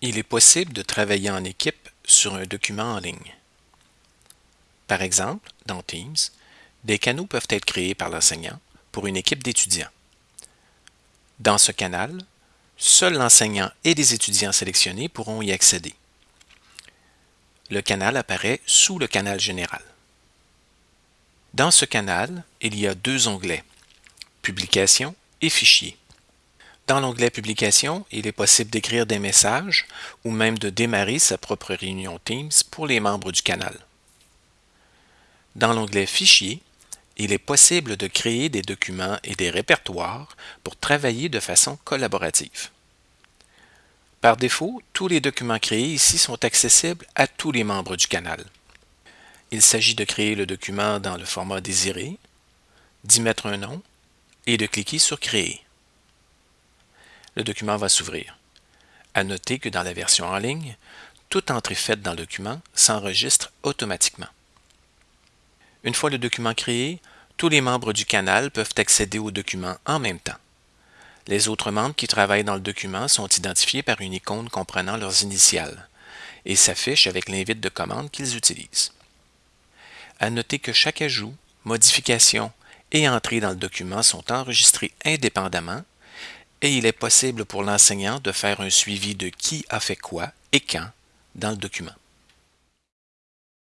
Il est possible de travailler en équipe sur un document en ligne. Par exemple, dans Teams, des canaux peuvent être créés par l'enseignant pour une équipe d'étudiants. Dans ce canal, seul l'enseignant et les étudiants sélectionnés pourront y accéder. Le canal apparaît sous le canal général. Dans ce canal, il y a deux onglets, Publication et Fichiers. Dans l'onglet Publication, il est possible d'écrire des messages ou même de démarrer sa propre réunion Teams pour les membres du canal. Dans l'onglet Fichiers, il est possible de créer des documents et des répertoires pour travailler de façon collaborative. Par défaut, tous les documents créés ici sont accessibles à tous les membres du canal. Il s'agit de créer le document dans le format désiré, d'y mettre un nom et de cliquer sur Créer le document va s'ouvrir. À noter que dans la version en ligne, toute entrée faite dans le document s'enregistre automatiquement. Une fois le document créé, tous les membres du canal peuvent accéder au document en même temps. Les autres membres qui travaillent dans le document sont identifiés par une icône comprenant leurs initiales et s'affichent avec l'invite de commande qu'ils utilisent. À noter que chaque ajout, modification et entrée dans le document sont enregistrés indépendamment et il est possible pour l'enseignant de faire un suivi de qui a fait quoi et quand dans le document.